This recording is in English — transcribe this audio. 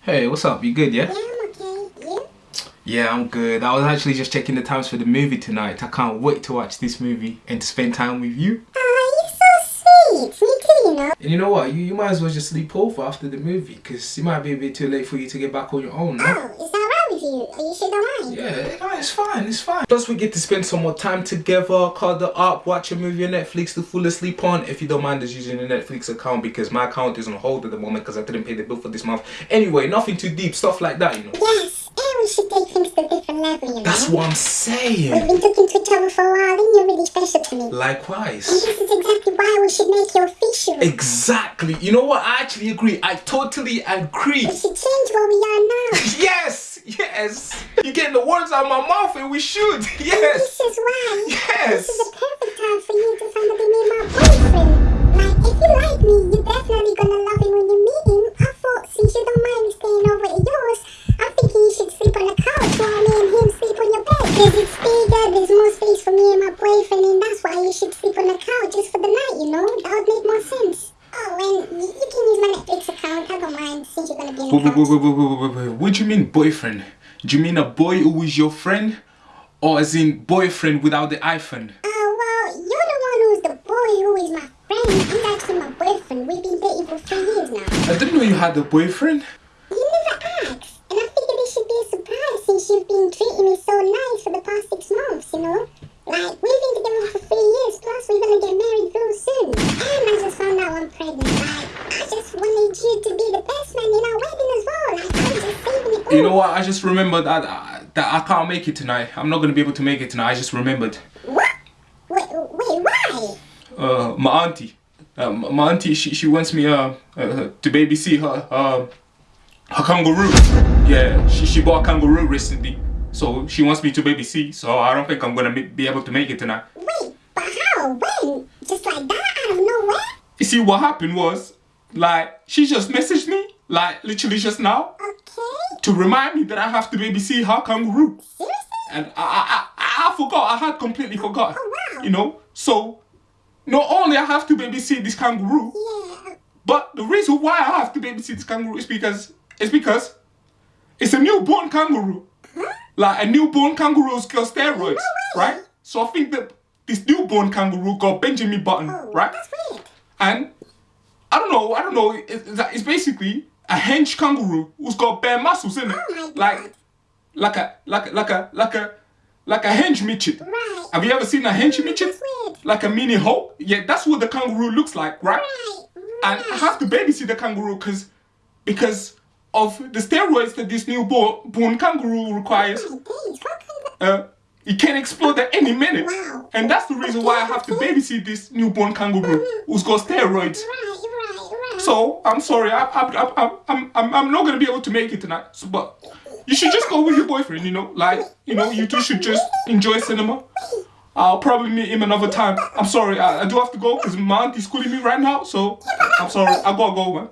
Hey, what's up? You good, yeah? Yeah, I'm okay. You? Yeah, I'm good. I was actually just checking the times for the movie tonight. I can't wait to watch this movie and to spend time with you. Oh, you're so sweet. Me too, you know. And you know what? You, you might as well just sleep over after the movie because it might be a bit too late for you to get back on your own, no? Oh, is that right with you? Don't mind? Yeah, no, it's fine, it's fine. Plus, we get to spend some more time together, cuddle up, watch a movie on Netflix to fall asleep on. If you don't mind us using the Netflix account because my account is on hold at the moment because I didn't pay the bill for this month. Anyway, nothing too deep, stuff like that, you know. Yes, and we should take things to a different level, you know. That's what I'm saying. We've been talking to each other for a while, and you're really special to me. And Likewise. this is exactly why we should make you official. Exactly. You know what? I actually agree. I totally agree. We should change what we are now. Yes, yes. You're getting the words out of my mouth, and we should. Yes. This is why. Yes. This is the perfect time for you to finally meet my boyfriend. Like, if you like me, you're definitely gonna love him when you meet him. I thought, since you don't mind me staying over at yours, I'm thinking you should sleep on the couch while me and him sleep on your bed. Because it's bigger, there's more space for me and my boyfriend, and that's why you should sleep on the couch just for the night, you know? That would make more sense. Oh, and you, you can use my Netflix account. I don't mind since you're gonna be on the Wait, wait, couch. wait, wait, wait, wait, wait, wait. What do you mean boyfriend? Do you mean a boy who is your friend? Or as in boyfriend without the iPhone? Oh, well, you're the one who's the boy who is my friend. He's actually my boyfriend. We've been dating for three years now. I didn't know you had a boyfriend. You never asked. And I figured it should be a surprise since you've been treating me so nice for the past six months, you know? Like, we've been together for three years, plus we're gonna get married real soon. And I just found out I'm pregnant. Like, I just wanted you to be the best man in our wedding as well. Like, I'm just saving it all. You know what? I just remembered that uh, that I can't make it tonight. I'm not gonna be able to make it tonight. I just remembered. What? Wait, wait, why? Uh, my auntie. Uh, my auntie, she, she wants me uh, uh to babysit her uh, her kangaroo. Yeah, she she bought a kangaroo recently, so she wants me to babysit. So I don't think I'm gonna be able to make it tonight. Wait, but how? When? Just like that out of nowhere? You see, what happened was, like, she just messaged me, like, literally just now, Okay. To remind me that I have to babysit her kangaroo. And I, I, I, I forgot, I had completely forgot. Oh. You know, so not only I have to babysit this kangaroo, but the reason why I have to babysit this kangaroo is because, it's because it's a newborn kangaroo. Like, a newborn kangaroo's got steroids, right? So I think that this newborn kangaroo got Benjamin Button, Oh, right? And I don't know, I don't know. It's it's basically a hench kangaroo who's got bare muscles in it, Oh like, like a, like, a- like a, like a, like a hench midget. Right. Have you ever seen a hench midget? Like a mini Hulk? Yeah, that's what the kangaroo looks like, right? Right. And I have to babysit the kangaroo because, because of the steroids that this newborn born kangaroo requires. My days, how can that? Uh, it can explode at any minute. And that's the reason why I have to babysit this newborn kangaroo who's got steroids. So I'm sorry, I, I, I, I'm, I'm, I'm not gonna be able to make it tonight. So, but you should just go with your boyfriend. You know, like you know, you two should just enjoy cinema. I'll probably meet him another time. I'm sorry, I, I do have to go because my auntie's calling me right now. So I'm sorry, I gotta go, man.